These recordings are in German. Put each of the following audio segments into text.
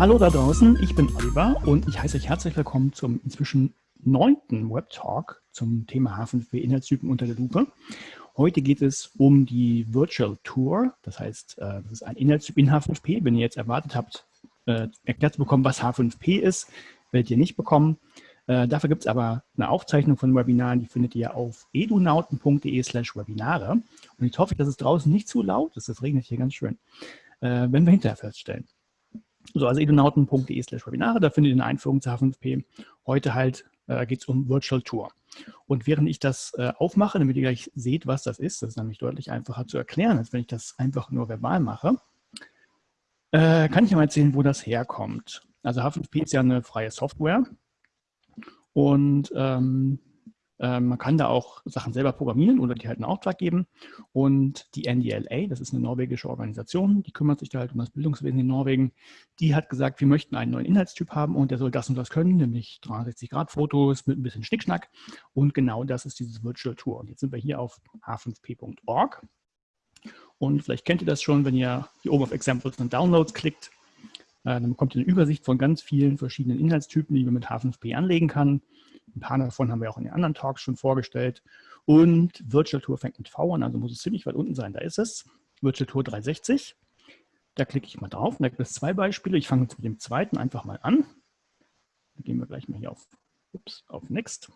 Hallo da draußen, ich bin Oliver und ich heiße euch herzlich willkommen zum inzwischen neunten Web-Talk zum Thema H5P Inhaltstypen unter der Lupe. Heute geht es um die Virtual Tour, das heißt, äh, das ist ein Inhaltstyp in H5P. Wenn ihr jetzt erwartet habt, äh, erklärt zu bekommen, was H5P ist, werdet ihr nicht bekommen. Äh, dafür gibt es aber eine Aufzeichnung von Webinaren, die findet ihr auf edunauten.de slash Webinare. Und ich hoffe, dass es draußen nicht zu laut ist, das regnet hier ganz schön, wenn wir hinterher feststellen. So, also edunauten.de slash Webinare, da findet ihr eine Einführung zu H5P. Heute halt äh, geht es um Virtual Tour. Und während ich das äh, aufmache, damit ihr gleich seht, was das ist, das ist nämlich deutlich einfacher zu erklären, als wenn ich das einfach nur verbal mache, äh, kann ich mal erzählen, wo das herkommt. Also H5P ist ja eine freie Software und ähm, ähm, man kann da auch Sachen selber programmieren oder die halt einen Auftrag geben. Und die NDLA, das ist eine norwegische Organisation, die kümmert sich da halt um das Bildungswesen in Norwegen, die hat gesagt, wir möchten einen neuen Inhaltstyp haben und der soll das und das können, nämlich 360-Grad-Fotos mit ein bisschen Schnickschnack. Und genau das ist dieses Virtual Tour. Und jetzt sind wir hier auf h5p.org. Und vielleicht kennt ihr das schon, wenn ihr hier oben auf Examples und Downloads klickt, äh, dann bekommt ihr eine Übersicht von ganz vielen verschiedenen Inhaltstypen, die man mit H5P anlegen kann. Ein paar davon haben wir auch in den anderen Talks schon vorgestellt. Und Virtual Tour fängt mit V an, also muss es ziemlich weit unten sein. Da ist es. Virtual Tour 360. Da klicke ich mal drauf. Und da gibt es zwei Beispiele. Ich fange jetzt mit dem zweiten einfach mal an. Dann gehen wir gleich mal hier auf, ups, auf Next.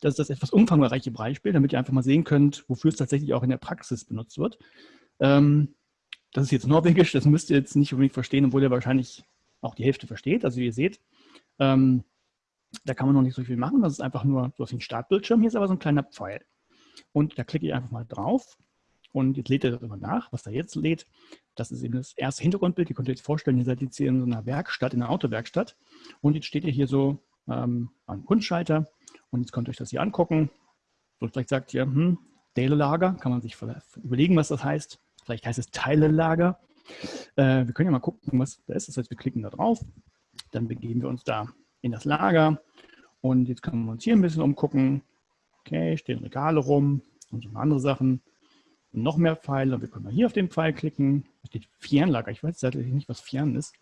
Das ist das etwas umfangreiche Beispiel, damit ihr einfach mal sehen könnt, wofür es tatsächlich auch in der Praxis benutzt wird. Ähm, das ist jetzt Norwegisch, das müsst ihr jetzt nicht unbedingt verstehen, obwohl ihr wahrscheinlich auch die Hälfte versteht. Also wie ihr seht, ähm, da kann man noch nicht so viel machen. Das ist einfach nur so ein Startbildschirm. Hier ist aber so ein kleiner Pfeil. Und da klicke ich einfach mal drauf. Und jetzt lädt er das immer nach. Was da jetzt lädt, das ist eben das erste Hintergrundbild. Ihr könnt euch jetzt vorstellen, ihr seid jetzt hier in so einer Werkstatt, in einer Autowerkstatt. Und jetzt steht ihr hier so ähm, am Kunstschalter. Und jetzt könnt ihr euch das hier angucken. So vielleicht sagt ihr, hm, Teilelager, kann man sich überlegen, was das heißt. Vielleicht heißt es Teilelager. Äh, wir können ja mal gucken, was da ist. Das heißt, wir klicken da drauf. Dann begeben wir uns da in das Lager. Und jetzt können wir uns hier ein bisschen umgucken. Okay, stehen Regale rum und so andere Sachen. Und noch mehr Pfeile. Und wir können mal hier auf den Pfeil klicken. Da steht Fernlager. Ich weiß tatsächlich nicht, was Fern ist.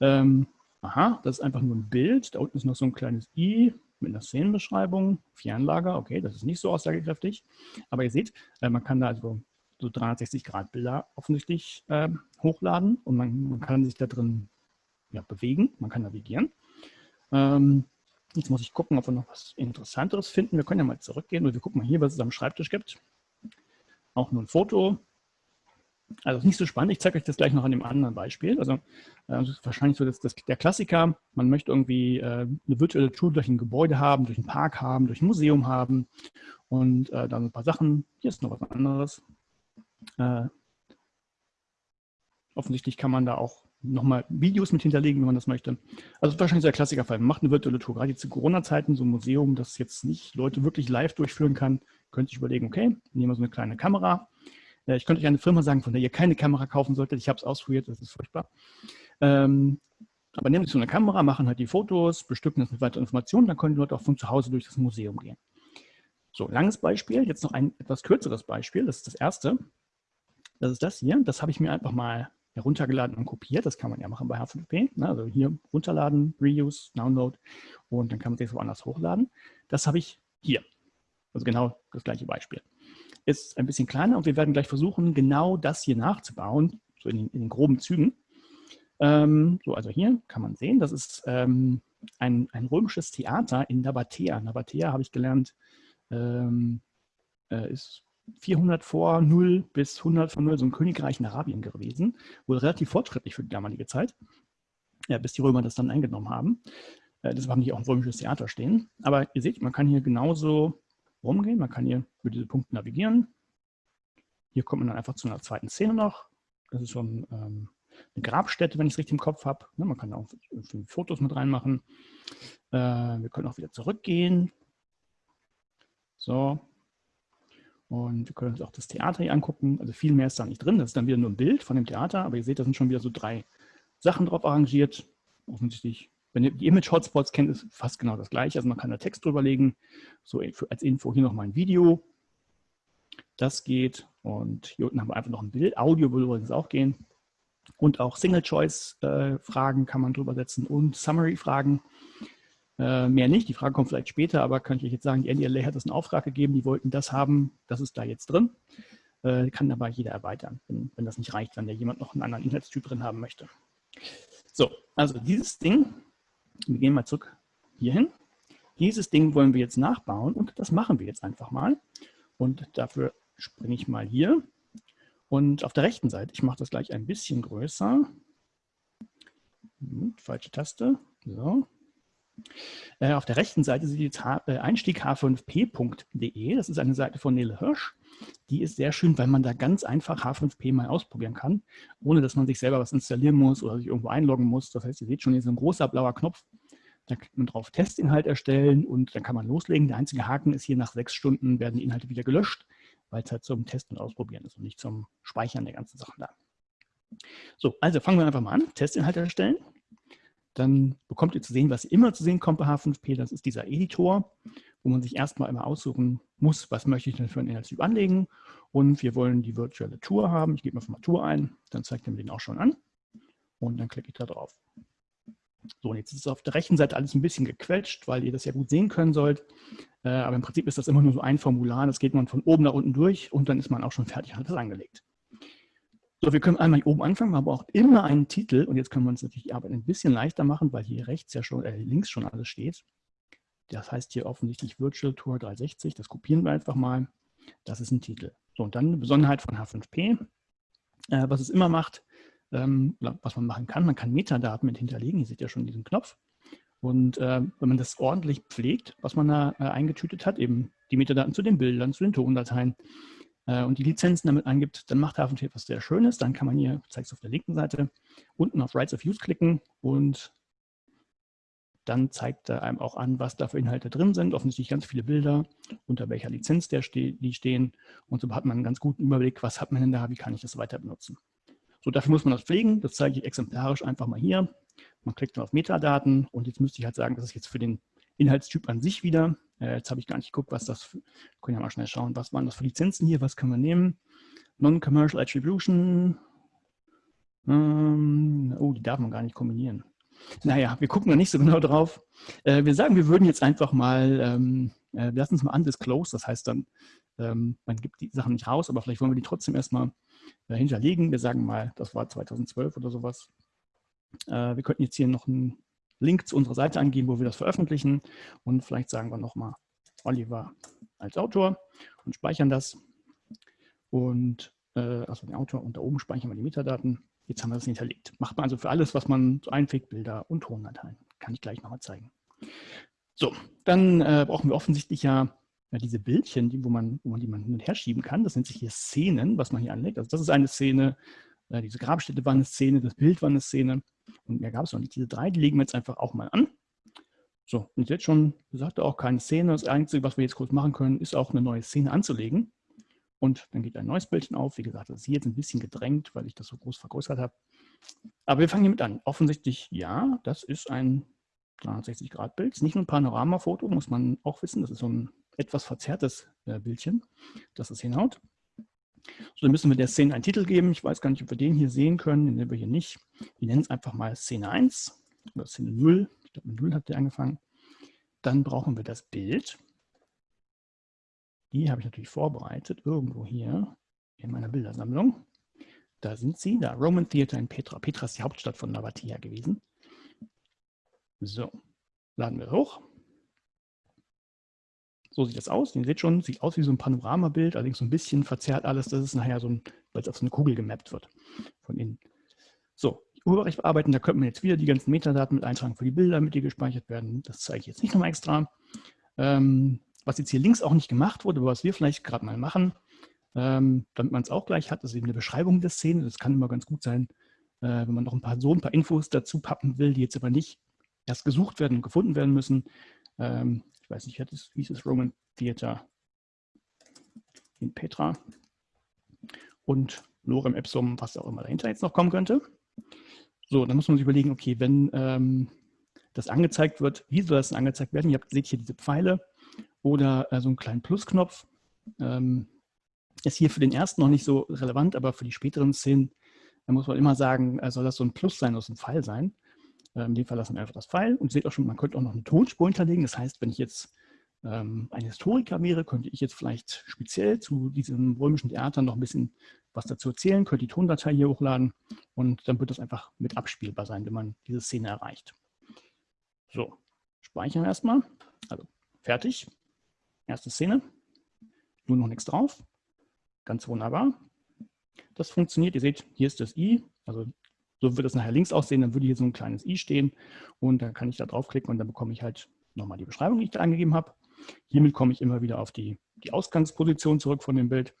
Ähm, aha, das ist einfach nur ein Bild. Da unten ist noch so ein kleines i mit einer Szenenbeschreibung. Fernlager, okay, das ist nicht so aussagekräftig. Aber ihr seht, äh, man kann da also so 360 Grad Bilder offensichtlich äh, hochladen und man, man, kann sich da drin ja, bewegen, man kann navigieren. Ähm, jetzt muss ich gucken, ob wir noch was Interessanteres finden. Wir können ja mal zurückgehen und wir gucken mal hier, was es am Schreibtisch gibt. Auch nur ein Foto. Also nicht so spannend. Ich zeige euch das gleich noch an dem anderen Beispiel. Also äh, wahrscheinlich so das, das, der Klassiker. Man möchte irgendwie äh, eine virtuelle Tour durch ein Gebäude haben, durch einen Park haben, durch ein Museum haben und äh, dann ein paar Sachen. Hier ist noch was anderes. Äh, offensichtlich kann man da auch nochmal Videos mit hinterlegen, wenn man das möchte. Also wahrscheinlich so der Klassikerfall. Man macht eine virtuelle Tour. Gerade jetzt zu Corona-Zeiten, so ein Museum, das jetzt nicht Leute wirklich live durchführen kann, könnte ich überlegen, okay, nehmen wir so eine kleine Kamera. Äh, ich könnte euch eine Firma sagen, von der ihr keine Kamera kaufen solltet. Ich habe es ausprobiert, das ist furchtbar. Ähm, aber nehmen Sie so eine Kamera, machen halt die Fotos, bestücken das mit weiteren Informationen, dann können die Leute auch von zu Hause durch das Museum gehen. So, langes Beispiel, jetzt noch ein etwas kürzeres Beispiel, das ist das erste. Das ist das hier, das habe ich mir einfach mal heruntergeladen und kopiert. Das kann man ja machen bei H5P. Ne? Also hier runterladen, Reuse, Download und dann kann man sich woanders hochladen. Das habe ich hier. Also genau das gleiche Beispiel. Ist ein bisschen kleiner und wir werden gleich versuchen, genau das hier nachzubauen, so in den, in den groben Zügen. Ähm, so, also hier kann man sehen, das ist ähm, ein, ein römisches Theater in Nabatea. Nabatea habe ich gelernt, ähm, äh, ist 400 vor 0 bis 100 vor 0 so ein Königreich in Arabien gewesen. Wohl relativ fortschrittlich für die damalige Zeit, ja, bis die Römer das dann eingenommen haben. Äh, deshalb haben die auch ein römisches Theater stehen. Aber ihr seht, man kann hier genauso rumgehen. Man kann hier über diese Punkte navigieren. Hier kommt man dann einfach zu einer zweiten Szene noch. Das ist so ein, ähm, eine Grabstätte, wenn ich es richtig im Kopf habe. Ne, man kann auch Fotos mit reinmachen. Äh, wir können auch wieder zurückgehen. So, und wir können uns auch das Theater hier angucken. Also viel mehr ist da nicht drin. Das ist dann wieder nur ein Bild von dem Theater. Aber ihr seht, da sind schon wieder so drei Sachen drauf arrangiert. Offensichtlich, wenn ihr die Image-Hotspots kennt, ist fast genau das gleiche. Also man kann da Text drüber legen. So als Info hier nochmal ein Video. Das geht. Und hier unten haben wir einfach noch ein Bild. Audio würde übrigens auch gehen. Und auch Single-Choice-Fragen kann man drüber setzen und Summary-Fragen. Äh, mehr nicht, die Frage kommt vielleicht später, aber kann ich euch jetzt sagen, die NDLA hat uns einen Auftrag gegeben, die wollten das haben, das ist da jetzt drin. Äh, kann aber jeder erweitern, wenn, wenn das nicht reicht, wenn der jemand noch einen anderen Inhaltstyp drin haben möchte. So, also dieses Ding, wir gehen mal zurück hierhin. Dieses Ding wollen wir jetzt nachbauen und das machen wir jetzt einfach mal. Und dafür springe ich mal hier. Und auf der rechten Seite, ich mache das gleich ein bisschen größer. Hm, falsche Taste. So. Äh, auf der rechten Seite seht ihr jetzt äh, Einstieg h5p.de. Das ist eine Seite von Nele Hirsch. Die ist sehr schön, weil man da ganz einfach H5P mal ausprobieren kann, ohne dass man sich selber was installieren muss oder sich irgendwo einloggen muss. Das heißt, ihr seht schon, hier ist ein großer blauer Knopf. Da klickt man drauf Testinhalt erstellen und dann kann man loslegen. Der einzige Haken ist hier, nach sechs Stunden werden die Inhalte wieder gelöscht, weil es halt zum Testen und Ausprobieren ist und nicht zum Speichern der ganzen Sachen da. So, also fangen wir einfach mal an. Testinhalt erstellen. Dann bekommt ihr zu sehen, was immer zu sehen kommt bei H5P. Das ist dieser Editor, wo man sich erstmal immer aussuchen muss, was möchte ich denn für einen Inhaltstyp anlegen. Und wir wollen die virtuelle Tour haben. Ich gebe mal mal Tour ein, dann zeigt er mir den auch schon an. Und dann klicke ich da drauf. So, und jetzt ist es auf der rechten Seite alles ein bisschen gequetscht, weil ihr das ja gut sehen können sollt. Äh, aber im Prinzip ist das immer nur so ein Formular. Das geht man von oben nach unten durch und dann ist man auch schon fertig hat das angelegt. So, wir können einmal hier oben anfangen, man braucht immer einen Titel und jetzt können wir uns natürlich die Arbeit ein bisschen leichter machen, weil hier rechts ja schon, äh, links schon alles steht. Das heißt hier offensichtlich Virtual Tour 360, das kopieren wir einfach mal. Das ist ein Titel. So, und dann eine Besonderheit von H5P, äh, was es immer macht, ähm, was man machen kann, man kann Metadaten mit hinterlegen, ihr seht ja schon diesen Knopf. Und äh, wenn man das ordentlich pflegt, was man da äh, eingetütet hat, eben die Metadaten zu den Bildern, zu den Tondateien, äh, und die Lizenzen damit angibt, dann macht Hafenty etwas sehr Schönes. Dann kann man hier, ich zeige es auf der linken Seite, unten auf Rights of Use klicken und dann zeigt er einem auch an, was da für Inhalte drin sind. Offensichtlich ganz viele Bilder, unter welcher Lizenz der ste die stehen. Und so hat man einen ganz guten Überblick, was hat man denn da, wie kann ich das weiter benutzen. So, dafür muss man das pflegen. Das zeige ich exemplarisch einfach mal hier. Man klickt dann auf Metadaten und jetzt müsste ich halt sagen, das ist jetzt für den Inhaltstyp an sich wieder. Äh, jetzt habe ich gar nicht geguckt, was das, für, können ja mal schnell schauen, was waren das für Lizenzen hier, was können wir nehmen? Non-Commercial Attribution. Ähm, oh, die darf man gar nicht kombinieren. Naja, wir gucken da nicht so genau drauf. Äh, wir sagen, wir würden jetzt einfach mal, ähm, äh, wir lassen es mal undisclosed, das heißt dann, ähm, man gibt die Sachen nicht raus, aber vielleicht wollen wir die trotzdem erstmal äh, hinterlegen. Wir sagen mal, das war 2012 oder sowas. Äh, wir könnten jetzt hier noch ein Link zu unserer Seite angeben, wo wir das veröffentlichen. Und vielleicht sagen wir nochmal Oliver als Autor und speichern das. Und äh, also den Autor und da oben speichern wir die Metadaten. Jetzt haben wir das hinterlegt. Macht man also für alles, was man so einfügt, Bilder und Tondateien. Kann ich gleich nochmal zeigen. So, dann äh, brauchen wir offensichtlich ja, ja diese Bildchen, die, wo, man, wo man die man hin und her schieben kann. Das nennt sich hier Szenen, was man hier anlegt. Also das ist eine Szene, äh, diese Grabstätte war eine Szene, das Bild war eine Szene. Und mehr gab es noch nicht. Diese drei, die legen wir jetzt einfach auch mal an. So, und jetzt schon gesagt, auch keine Szene. Das Einzige, was wir jetzt kurz machen können, ist auch eine neue Szene anzulegen. Und dann geht ein neues Bildchen auf. Wie gesagt, das ist hier jetzt ein bisschen gedrängt, weil ich das so groß vergrößert habe. Aber wir fangen hiermit an. Offensichtlich, ja, das ist ein 360-Grad-Bild. Ist nicht nur ein Panoramafoto, muss man auch wissen. Das ist so ein etwas verzerrtes äh, Bildchen, das es hinhaut. So, dann müssen wir der Szene einen Titel geben. Ich weiß gar nicht, ob wir den hier sehen können. Den nehmen wir hier nicht. Wir nennen es einfach mal Szene 1 oder Szene 0. Ich glaube, mit 0 hat der angefangen. Dann brauchen wir das Bild. Die habe ich natürlich vorbereitet, irgendwo hier in meiner Bildersammlung. Da sind sie, da Roman Theater in Petra. Petra ist die Hauptstadt von Navatia gewesen. So, laden wir hoch. So sieht das aus. Ihr seht schon, sieht aus wie so ein Panoramabild, allerdings so ein bisschen verzerrt alles. Das ist nachher so ein, weil es auf so eine Kugel gemappt wird von innen. So, Urheberrecht bearbeiten, da könnte man jetzt wieder die ganzen Metadaten mit eintragen für die Bilder, damit die gespeichert werden. Das zeige ich jetzt nicht nochmal extra. Ähm, was jetzt hier links auch nicht gemacht wurde, aber was wir vielleicht gerade mal machen, ähm, damit man es auch gleich hat, ist eben eine Beschreibung der Szene. Das kann immer ganz gut sein, äh, wenn man noch ein paar so ein paar Infos dazu pappen will, die jetzt aber nicht erst gesucht werden und gefunden werden müssen. Ähm, ich weiß nicht, wie ist das Roman Theater in Petra und Lorem Ipsum, was auch immer dahinter jetzt noch kommen könnte. So, dann muss man sich überlegen, okay, wenn ähm, das angezeigt wird, wie soll das denn angezeigt werden? Ihr habt, seht hier diese Pfeile oder äh, so einen kleinen Plusknopf. Ähm, ist hier für den ersten noch nicht so relevant, aber für die späteren Szenen dann muss man immer sagen, äh, soll das so ein Plus sein oder ein Pfeil sein. In dem Fall lassen wir einfach das Pfeil. Und seht auch schon, man könnte auch noch eine Tonspur hinterlegen. Das heißt, wenn ich jetzt ähm, ein Historiker wäre, könnte ich jetzt vielleicht speziell zu diesem römischen Theater noch ein bisschen was dazu erzählen, könnte die Tondatei hier hochladen und dann wird das einfach mit abspielbar sein, wenn man diese Szene erreicht. So, speichern erstmal. Also fertig. Erste Szene. Nur noch nichts drauf. Ganz wunderbar. Das funktioniert. Ihr seht, hier ist das i. Also so wird es nachher links aussehen. Dann würde hier so ein kleines i stehen und dann kann ich da draufklicken und dann bekomme ich halt nochmal die Beschreibung, die ich da angegeben habe. Hiermit komme ich immer wieder auf die, die Ausgangsposition zurück von dem Bild.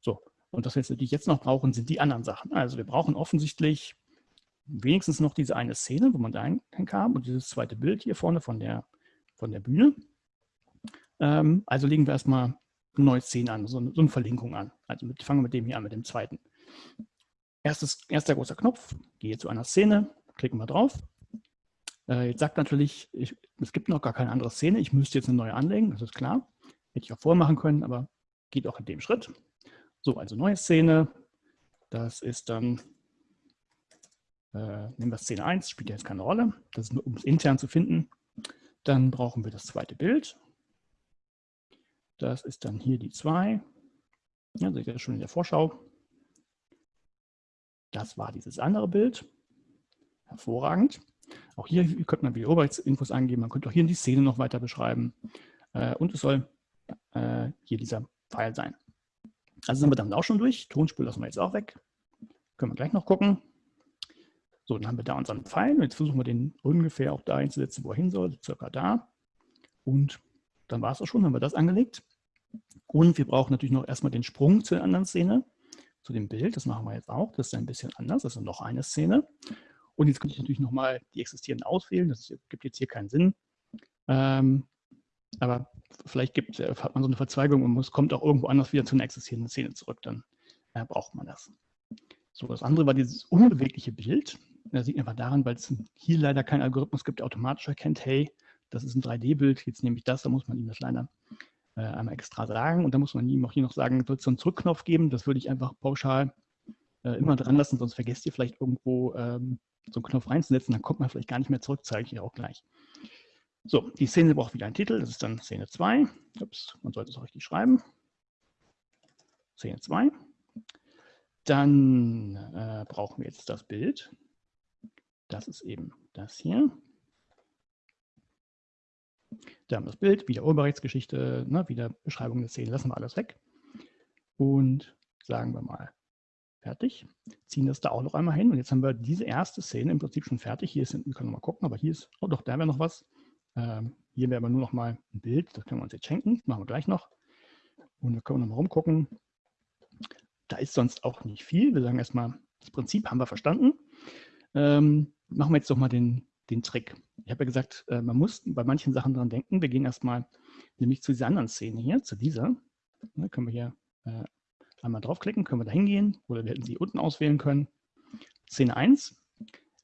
So, und das, was wir jetzt noch brauchen, sind die anderen Sachen. Also wir brauchen offensichtlich wenigstens noch diese eine Szene, wo man da hinkam und dieses zweite Bild hier vorne von der, von der Bühne. Ähm, also legen wir erstmal eine neue Szene an, so eine, so eine Verlinkung an. Also mit, fangen wir mit dem hier an, mit dem zweiten. Erstes, erster großer Knopf, gehe zu einer Szene, klicken wir drauf. Äh, jetzt sagt natürlich, ich, es gibt noch gar keine andere Szene, ich müsste jetzt eine neue anlegen, das ist klar. Hätte ich auch vorher machen können, aber geht auch in dem Schritt. So, also neue Szene, das ist dann äh, nehmen wir Szene 1, spielt jetzt keine Rolle. Das ist nur, um es intern zu finden. Dann brauchen wir das zweite Bild. Das ist dann hier die 2. Ja, seht ihr schon in der Vorschau. Das war dieses andere Bild. Hervorragend. Auch hier könnte man wieder Oberrechtsinfos angeben. Man könnte auch hier die Szene noch weiter beschreiben. Äh, und es soll äh, hier dieser Pfeil sein. Also sind wir damit auch schon durch. Tonspur lassen wir jetzt auch weg. Können wir gleich noch gucken. So, dann haben wir da unseren Pfeil. Jetzt versuchen wir den ungefähr auch da einzusetzen, wo er hin soll, circa da. Und dann war es auch schon, haben wir das angelegt. Und wir brauchen natürlich noch erstmal den Sprung zur anderen Szene, zu dem Bild. Das machen wir jetzt auch. Das ist ein bisschen anders. Das ist noch eine Szene. Und jetzt könnte ich natürlich nochmal die existierenden auswählen. Das gibt jetzt hier keinen Sinn. Ähm, aber vielleicht gibt, äh, hat man so eine Verzweigung und es kommt auch irgendwo anders wieder zu einer existierenden Szene zurück. Dann äh, braucht man das. So, das andere war dieses unbewegliche Bild. Das sieht man einfach daran, weil es hier leider keinen Algorithmus gibt, der automatisch erkennt, hey, das ist ein 3D-Bild, jetzt nehme ich das, da muss man ihm das leider äh, einmal extra sagen. Und da muss man ihm auch hier noch sagen, wird es so einen Zurückknopf geben, das würde ich einfach pauschal äh, immer dran lassen, sonst vergesst ihr vielleicht irgendwo ähm, so einen Knopf reinzusetzen, dann kommt man vielleicht gar nicht mehr zurück, zeige ich hier auch gleich. So, die Szene braucht wieder einen Titel, das ist dann Szene 2. Ups, man sollte es auch richtig schreiben. Szene 2. Dann äh, brauchen wir jetzt das Bild. Das ist eben das hier. Da haben wir das Bild, wieder Urheberrechtsgeschichte, ne, wieder Beschreibung der Szene, lassen wir alles weg. Und sagen wir mal, fertig. Ziehen das da auch noch einmal hin. Und jetzt haben wir diese erste Szene im Prinzip schon fertig. Hier ist, wir können wir mal gucken, aber hier ist, oh doch, da wäre noch was. Ähm, hier wäre aber nur noch mal ein Bild, das können wir uns jetzt schenken, machen wir gleich noch. Und wir können noch mal rumgucken. Da ist sonst auch nicht viel. Wir sagen erstmal, das Prinzip haben wir verstanden. Ähm, machen wir jetzt doch mal den, den Trick. Ich habe ja gesagt, äh, man muss bei manchen Sachen dran denken. Wir gehen erstmal nämlich zu dieser anderen Szene hier, zu dieser. Da können wir hier äh, einmal draufklicken, können wir da hingehen oder wir hätten sie unten auswählen können. Szene 1.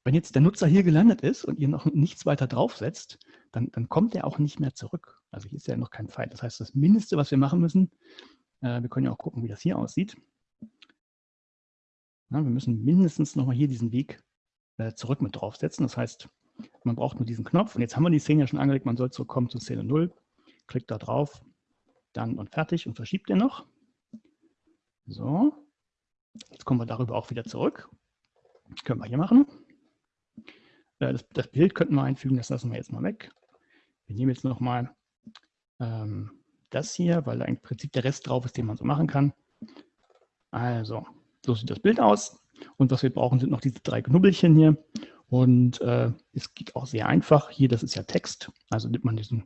Wenn jetzt der Nutzer hier gelandet ist und ihr noch nichts weiter draufsetzt, dann, dann kommt er auch nicht mehr zurück. Also hier ist ja noch kein Pfeil. Das heißt, das Mindeste, was wir machen müssen, äh, wir können ja auch gucken, wie das hier aussieht. Na, wir müssen mindestens nochmal hier diesen Weg äh, zurück mit draufsetzen. Das heißt, man braucht nur diesen Knopf. Und jetzt haben wir die Szene ja schon angelegt. Man soll zurückkommen zu Szene 0. Klickt da drauf, dann und fertig und verschiebt den noch. So, jetzt kommen wir darüber auch wieder zurück. Das können wir hier machen. Äh, das, das, Bild könnten wir einfügen, das lassen wir jetzt mal weg. Wir nehmen jetzt nochmal ähm, das hier, weil da im Prinzip der Rest drauf ist, den man so machen kann. Also, so sieht das Bild aus. Und was wir brauchen, sind noch diese drei Knubbelchen hier. Und äh, es geht auch sehr einfach. Hier, das ist ja Text. Also nimmt man diesen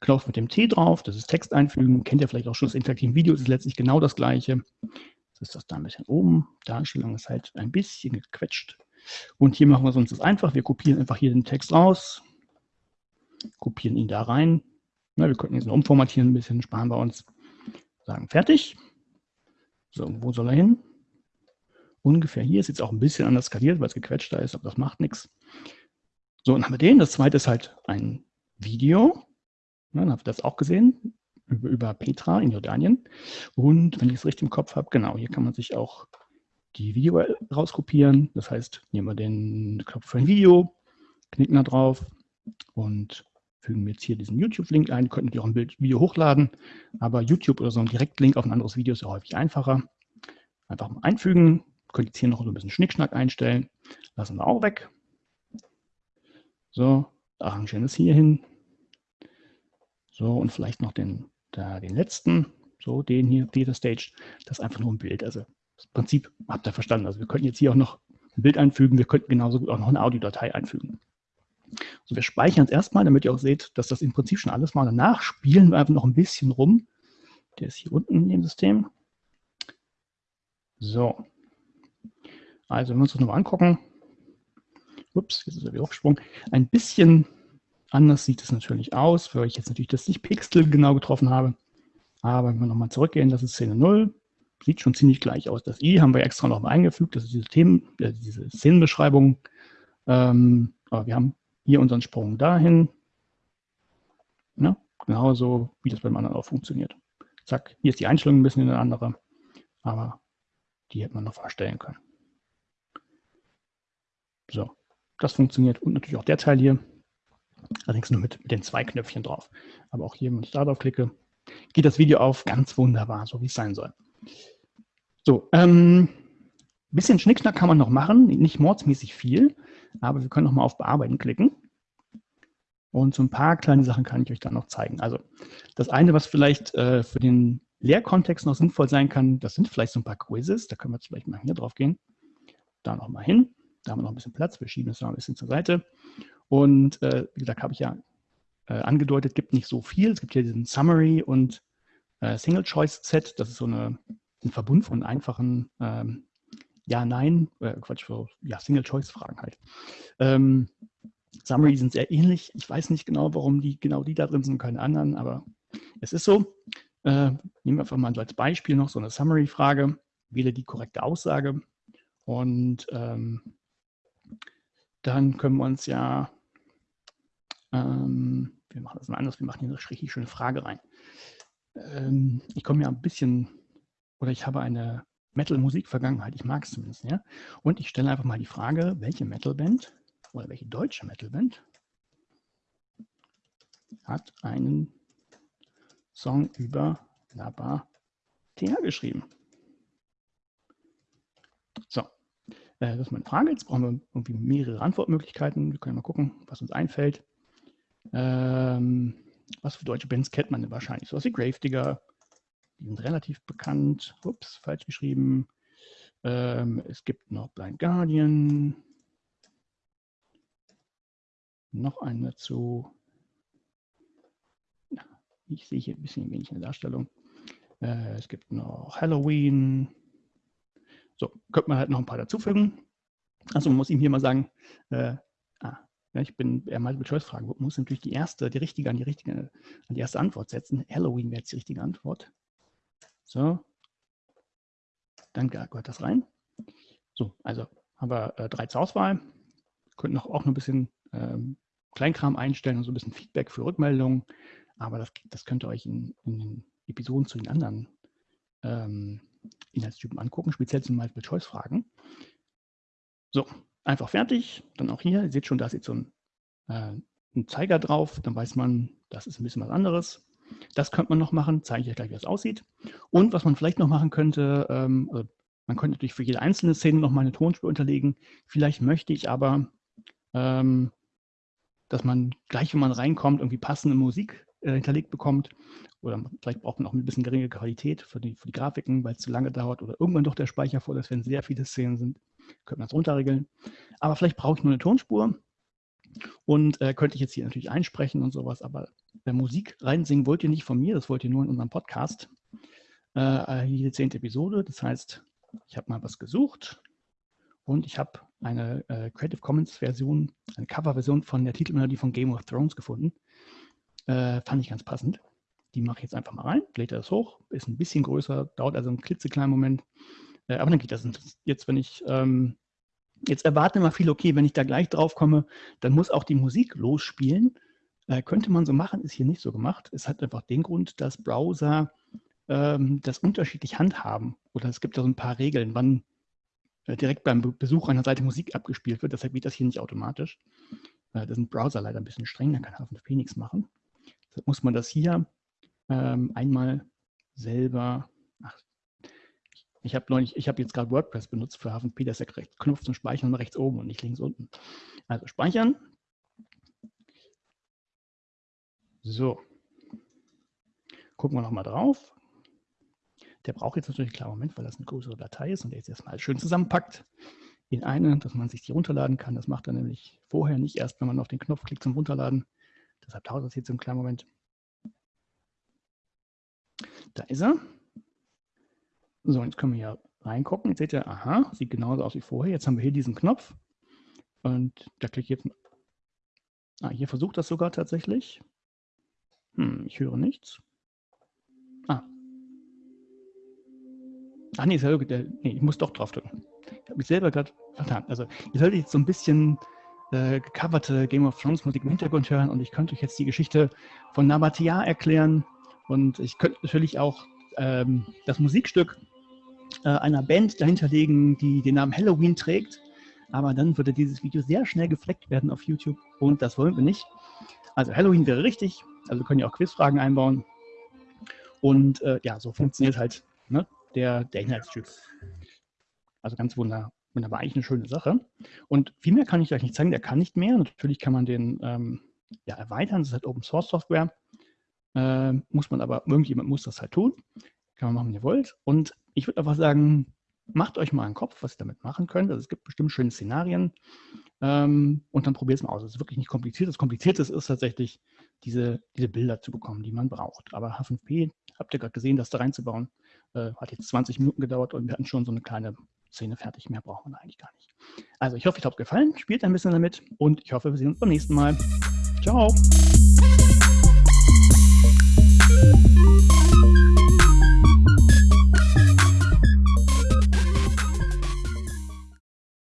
Knopf mit dem T drauf. Das ist Text einfügen. Kennt ihr vielleicht auch schon das interaktive Video. Das ist letztlich genau das Gleiche. Das ist das da ein bisschen oben. Darstellung ist halt ein bisschen gequetscht. Und hier machen wir es uns das einfach. Wir kopieren einfach hier den Text raus. Kopieren ihn da rein. Na, wir könnten jetzt noch umformatieren ein bisschen, sparen wir uns. Sagen fertig. So, wo soll er hin? Ungefähr hier. Ist jetzt auch ein bisschen anders skaliert, weil es gequetschter ist, aber das macht nichts. So, dann haben wir den. Das zweite ist halt ein Video. Ja, dann habt ihr das auch gesehen über, über Petra in Jordanien. Und wenn ich es richtig im Kopf habe, genau, hier kann man sich auch die Video rauskopieren. Das heißt, nehmen wir den Knopf für ein Video, knicken da drauf und fügen wir jetzt hier diesen YouTube-Link ein. Ihr könnt natürlich auch ein Bild, Video hochladen, aber YouTube oder so ein Direktlink auf ein anderes Video ist ja häufig einfacher. Einfach mal einfügen. Könnt jetzt hier noch so ein bisschen Schnickschnack einstellen. Lassen wir auch weg. So, arrangieren es hier hin. So, und vielleicht noch den, da, den letzten, so den hier, Data Stage. Das ist einfach nur ein Bild. Also das Prinzip habt ihr verstanden. Also wir könnten jetzt hier auch noch ein Bild einfügen. Wir könnten genauso gut auch noch eine Audiodatei einfügen. So, wir speichern es erstmal, damit ihr auch seht, dass das im Prinzip schon alles war. Danach spielen wir einfach noch ein bisschen rum. Der ist hier unten in dem System. So. Also, wenn wir uns das nochmal angucken. Ups, jetzt ist er wieder aufgesprungen. Ein bisschen anders sieht es natürlich aus, weil ich jetzt natürlich das nicht Pixel genau getroffen habe. Aber wenn wir nochmal zurückgehen, das ist Szene 0. Sieht schon ziemlich gleich aus. Das I haben wir extra nochmal eingefügt. Das ist diese, Themen, äh, diese Szenenbeschreibung. Ähm, aber wir haben hier unseren Sprung dahin. Ne? Genauso, wie das beim anderen auch funktioniert. Zack, hier ist die Einstellung ein bisschen eine andere, aber die hätte man noch verstellen können. So, das funktioniert und natürlich auch der Teil hier. Allerdings nur mit, mit den zwei Knöpfchen drauf. Aber auch hier, wenn ich da drauf klicke, geht das Video auf ganz wunderbar, so wie es sein soll. So, ähm, bisschen Schnickschnack kann man noch machen, nicht mordsmäßig viel, aber wir können noch mal auf Bearbeiten klicken. Und so ein paar kleine Sachen kann ich euch dann noch zeigen. Also das eine, was vielleicht äh, für den Lehrkontext noch sinnvoll sein kann, das sind vielleicht so ein paar Quizzes. Da können wir jetzt vielleicht mal hier drauf gehen. Da noch mal hin. Da haben wir noch ein bisschen Platz. Wir schieben es noch ein bisschen zur Seite. Und äh, wie gesagt, habe ich ja äh, angedeutet, gibt nicht so viel. Es gibt hier diesen Summary und äh, Single-Choice-Set. Das ist so eine, ein Verbund von einfachen ähm, Ja, Nein, äh, Quatsch, für, ja, Single-Choice-Fragen halt. Ähm, Summary sind sehr ähnlich. Ich weiß nicht genau, warum die genau die da drin sind und keine anderen, aber es ist so. Äh, nehmen wir einfach mal so als Beispiel noch so eine Summary-Frage. Wähle die korrekte Aussage und ähm, dann können wir uns ja, ähm, wir machen das mal anders, wir machen hier eine richtig schöne Frage rein. Ähm, ich komme ja ein bisschen, oder ich habe eine Metal-Musik-Vergangenheit, ich mag es zumindest, ja. Und ich stelle einfach mal die Frage, welche Metal-Band oder welche deutsche Metalband hat einen Song über Laba TH geschrieben. So, das ist meine Frage. Jetzt brauchen wir irgendwie mehrere Antwortmöglichkeiten. Wir können mal gucken, was uns einfällt. Ähm, was für deutsche Bands kennt man denn wahrscheinlich? So was wie Gravedigger, die sind relativ bekannt. Ups, falsch geschrieben. Ähm, es gibt noch Blind Guardian, noch einen dazu. Ich sehe hier ein bisschen wenig in der Darstellung. Äh, es gibt noch Halloween. So, könnte man halt noch ein paar dazufügen. Also man muss ihm hier mal sagen, äh, ah, ich bin eher mal Choice fragen. Man muss natürlich die erste, die richtige an die richtige, an die erste Antwort setzen. Halloween wäre jetzt die richtige Antwort. So. Dann gehört das rein. So, also haben wir äh, drei zur Auswahl. Könnten auch, auch noch ein bisschen ähm, Kleinkram einstellen und so ein bisschen Feedback für Rückmeldungen. Aber das, das könnt ihr euch in, in den Episoden zu den anderen ähm, Inhaltstypen angucken, speziell zum Multiple-Choice-Fragen. So, einfach fertig. Dann auch hier, ihr seht schon, da ist jetzt so ein, äh, ein Zeiger drauf. Dann weiß man, das ist ein bisschen was anderes. Das könnte man noch machen, zeige ich euch gleich, wie das aussieht. Und was man vielleicht noch machen könnte, ähm, also man könnte natürlich für jede einzelne Szene noch mal eine Tonspur unterlegen. Vielleicht möchte ich aber ähm, dass man gleich, wenn man reinkommt, irgendwie passende Musik äh, hinterlegt bekommt. Oder vielleicht braucht man auch ein bisschen geringe Qualität für die, für die Grafiken, weil es zu lange dauert oder irgendwann doch der Speicher voll ist, wenn sehr viele Szenen sind. Könnte man das runterregeln. Aber vielleicht brauche ich nur eine Tonspur und äh, könnte ich jetzt hier natürlich einsprechen und sowas. Aber äh, Musik reinsingen wollt ihr nicht von mir, das wollt ihr nur in unserem Podcast. Äh, jede zehnte Episode. Das heißt, ich habe mal was gesucht und ich habe eine äh, Creative Commons Version, eine Coverversion von der Titelmelodie von Game of Thrones gefunden. Äh, fand ich ganz passend. Die mache ich jetzt einfach mal rein, lädt das hoch, ist ein bisschen größer, dauert also einen klitzekleinen Moment. Äh, aber dann geht das jetzt, wenn ich, ähm, jetzt erwarte mal viel, okay, wenn ich da gleich drauf komme, dann muss auch die Musik losspielen. Äh, könnte man so machen, ist hier nicht so gemacht. Es hat einfach den Grund, dass Browser ähm, das unterschiedlich handhaben. Oder es gibt da so ein paar Regeln, wann äh, direkt beim Besuch einer Seite Musik abgespielt wird. Deshalb geht das hier nicht automatisch. Äh, ist ein Browser leider ein bisschen streng, da kann H5P nichts machen. Muss man das hier ähm, einmal selber, ach, ich habe neulich, ich habe jetzt gerade WordPress benutzt für H5P, das ist ja Knopf zum Speichern rechts oben und nicht links unten. Also speichern. So. Gucken wir nochmal drauf. Der braucht jetzt natürlich einen klaren Moment, weil das eine größere Datei ist und der jetzt erstmal schön zusammenpackt in eine, dass man sich die runterladen kann. Das macht er nämlich vorher nicht erst, wenn man auf den Knopf klickt zum Runterladen. Deshalb dauert das jetzt einen kleinen Moment. Da ist er. So, jetzt können wir hier reingucken. Jetzt seht ihr, aha, sieht genauso aus wie vorher. Jetzt haben wir hier diesen Knopf. Und da klicke ich jetzt. Ah, hier versucht das sogar tatsächlich. Hm, ich höre nichts. Ah. Ach nee, der, nee, ich muss doch drauf drücken. Ich habe mich selber gerade vertan. Also, ihr solltet jetzt so ein bisschen äh, gecoverte Game of Thrones Musik im Hintergrund hören und ich könnte euch jetzt die Geschichte von Nabatea erklären. Und ich könnte natürlich auch ähm, das Musikstück äh, einer Band dahinter legen, die den Namen Halloween trägt. Aber dann würde dieses Video sehr schnell gefleckt werden auf YouTube und das wollen wir nicht. Also Halloween wäre richtig, also können ja auch Quizfragen einbauen. Und äh, ja, so funktioniert halt ne, der, der Inhaltstyp. Also ganz wunderbar, wunderbar, eigentlich eine schöne Sache. Und viel mehr kann ich euch nicht zeigen, der kann nicht mehr. Natürlich kann man den ähm, ja, erweitern, das ist halt Open Source Software. Äh, muss man aber, irgendjemand muss das halt tun. Kann man machen, wenn ihr wollt. Und ich würde einfach sagen, macht euch mal einen Kopf, was ihr damit machen könnt. Also es gibt bestimmt schöne Szenarien ähm, und dann probiert es mal aus. Es ist wirklich nicht kompliziert. Das Komplizierte ist tatsächlich, diese, diese Bilder zu bekommen, die man braucht. Aber H5P, habt ihr gerade gesehen, das da reinzubauen, äh, hat jetzt 20 Minuten gedauert und wir hatten schon so eine kleine Szene fertig. Mehr braucht man eigentlich gar nicht. Also ich hoffe, ich habe es gefallen. Spielt ein bisschen damit und ich hoffe, wir sehen uns beim nächsten Mal. Ciao.